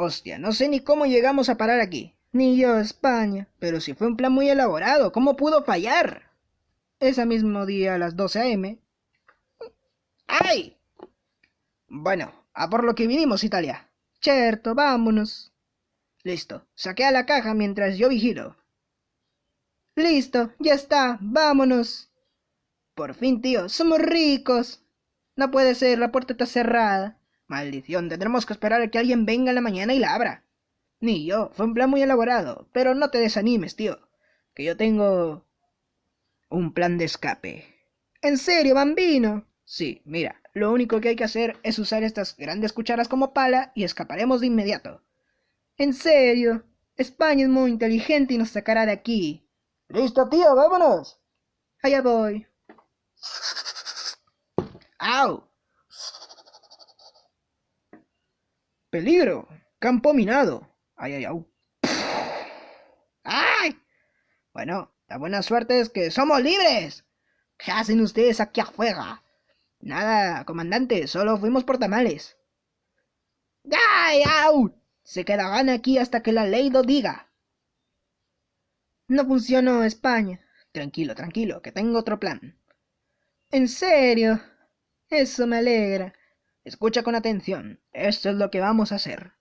Hostia, no sé ni cómo llegamos a parar aquí. Ni yo, España. Pero si fue un plan muy elaborado, ¿cómo pudo fallar? Ese mismo día a las 12 a.m. ¡Ay! Bueno, a por lo que vinimos, Italia. Cierto, vámonos. Listo, saquea la caja mientras yo vigilo. Listo, ya está, vámonos. Por fin, tío, somos ricos. No puede ser, la puerta está cerrada. Maldición, tendremos que esperar a que alguien venga en la mañana y la abra. Ni yo, fue un plan muy elaborado, pero no te desanimes, tío, que yo tengo un plan de escape. ¿En serio, bambino? Sí, mira, lo único que hay que hacer es usar estas grandes cucharas como pala y escaparemos de inmediato. ¿En serio? España es muy inteligente y nos sacará de aquí. Listo, tío, vámonos. Allá voy. ¡Au! Peligro. Campo minado. Ay, ay, au. ¡Ay! Bueno, la buena suerte es que somos libres. ¿Qué hacen ustedes aquí afuera? Nada, comandante, solo fuimos por tamales. ¡Ay, au! Se quedarán aquí hasta que la ley lo diga. No funcionó España. Tranquilo, tranquilo, que tengo otro plan. ¿En serio? Eso me alegra. Escucha con atención. Esto es lo que vamos a hacer.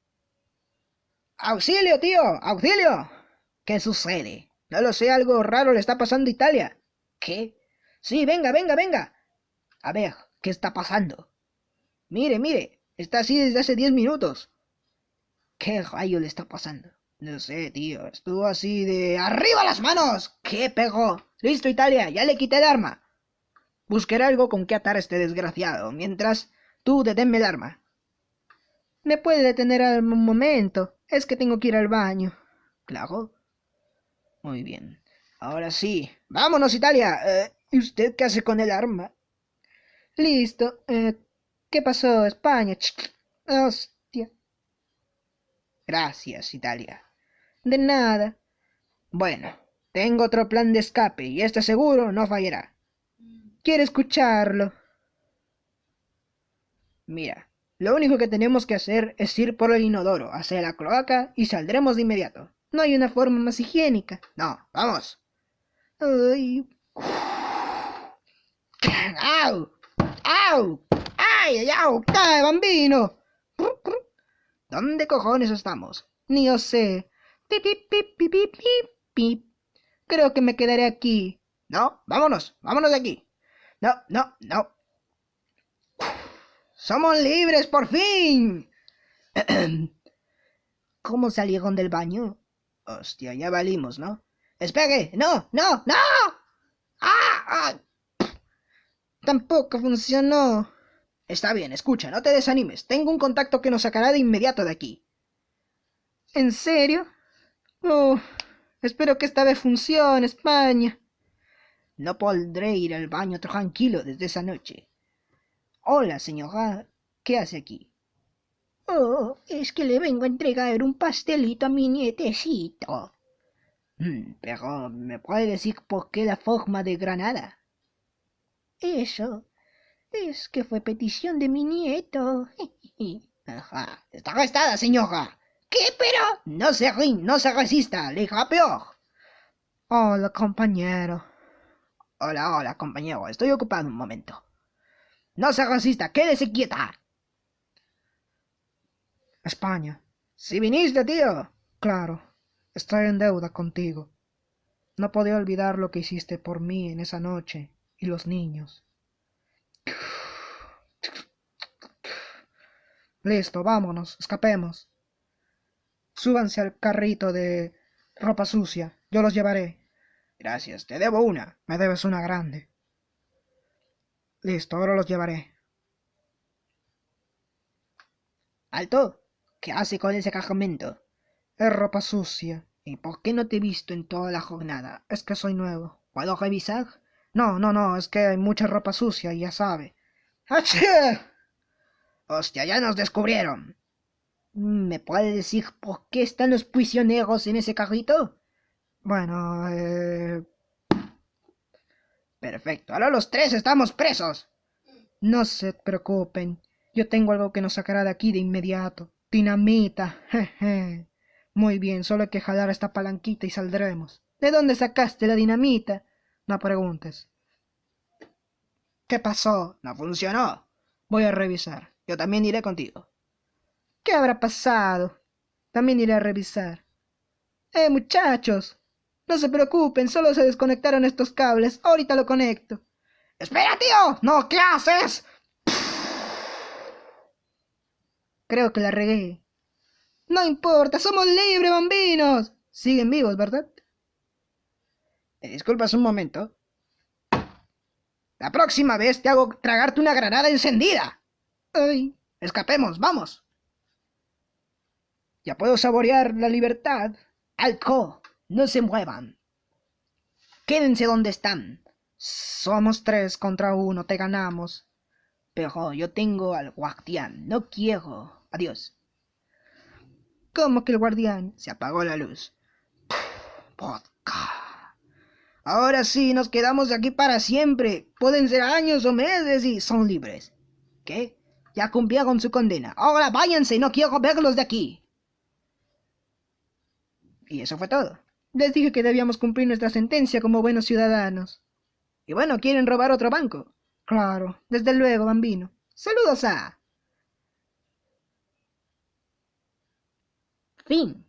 ¡Auxilio, tío! ¡Auxilio! ¿Qué sucede? No lo sé, algo raro le está pasando a Italia. ¿Qué? Sí, venga, venga, venga. A ver, ¿qué está pasando? Mire, mire, está así desde hace diez minutos. ¿Qué rayo le está pasando? No sé, tío, estuvo así de... ¡Arriba las manos! ¿Qué pegó? Listo, Italia, ya le quité el arma. Buscaré algo con que atar a este desgraciado, mientras tú deténme el arma. ¿Me puede detener un momento? Es que tengo que ir al baño. Claro. Muy bien. Ahora sí. ¡Vámonos, Italia! Eh, ¿Y usted qué hace con el arma? Listo. Eh, ¿Qué pasó, España? Hostia. Gracias, Italia. De nada. Bueno, tengo otro plan de escape y este seguro no fallará. Quiero escucharlo. Mira, lo único que tenemos que hacer es ir por el inodoro hacia la cloaca y saldremos de inmediato. No hay una forma más higiénica. No, vamos. Ay. ¡Au! ¡Au! ¡Ay, au! ¡Cae, bambino! ¿Dónde cojones estamos? Ni yo sé. Pip, pip. Creo que me quedaré aquí. No, vámonos, vámonos de aquí. No, no, no. ¡Somos libres, por fin! ¿Cómo salieron del baño? Hostia, ya valimos, ¿no? ¡Espere! ¡No! ¡No! ¡No! ¡Ah! ¡Ah! Tampoco funcionó. Está bien, escucha, no te desanimes. Tengo un contacto que nos sacará de inmediato de aquí. ¿En serio? Oh, espero que esta vez funcione, España. No podré ir al baño tranquilo desde esa noche. Hola, señora. ¿Qué hace aquí? Oh, es que le vengo a entregar un pastelito a mi nietecito. Mm, pero, ¿me puede decir por qué la forma de granada? Eso. Es que fue petición de mi nieto. Ajá. Está arrestada, señora. ¿Qué, pero? No se rin, no se resista, le deja peor. Hola, compañero. Hola, hola, compañero. Estoy ocupado un momento. No se resista, quédese quieta. España. Si viniste, tío. Claro. Estoy en deuda contigo. No podía olvidar lo que hiciste por mí en esa noche y los niños. Listo, vámonos, escapemos. Súbanse al carrito de ropa sucia. Yo los llevaré. Gracias, te debo una. Me debes una grande. Listo, ahora los llevaré. Alto. ¿Qué hace con ese cargamento? Es ropa sucia. ¿Y por qué no te he visto en toda la jornada? Es que soy nuevo. ¿Puedo revisar? No, no, no, es que hay mucha ropa sucia ya sabe. ¡Achí! Hostia, ya nos descubrieron. ¿Me puede decir por qué están los prisioneros en ese carrito? Bueno, eh... Perfecto, ahora los tres estamos presos. No se preocupen, yo tengo algo que nos sacará de aquí de inmediato. Dinamita. Jeje. Muy bien, solo hay que jalar esta palanquita y saldremos. ¿De dónde sacaste la dinamita? No preguntes. ¿Qué pasó? No funcionó. Voy a revisar. Yo también iré contigo. ¿Qué habrá pasado? También iré a revisar. Eh, muchachos. No se preocupen, solo se desconectaron estos cables. Ahorita lo conecto. ¡Espera, tío! ¡No! ¿Qué haces? Creo que la regué. No importa, somos libres, bambinos. Siguen vivos, ¿verdad? ¿Me disculpas un momento? La próxima vez te hago tragarte una granada encendida. Ay. Escapemos, vamos. Ya puedo saborear la libertad. Alco, no se muevan. Quédense donde están. Somos tres contra uno, te ganamos. Pero yo tengo al guardián, no quiero. Adiós. ¿Cómo que el guardián? Se apagó la luz. Vodka. Ahora sí, nos quedamos aquí para siempre. Pueden ser años o meses y son libres. ¿Qué? Ya cumplieron su condena. Ahora váyanse, no quiero verlos de aquí. Y eso fue todo. Les dije que debíamos cumplir nuestra sentencia como buenos ciudadanos. Y bueno, ¿quieren robar otro banco? Claro, desde luego, bambino. Saludos a... Fin.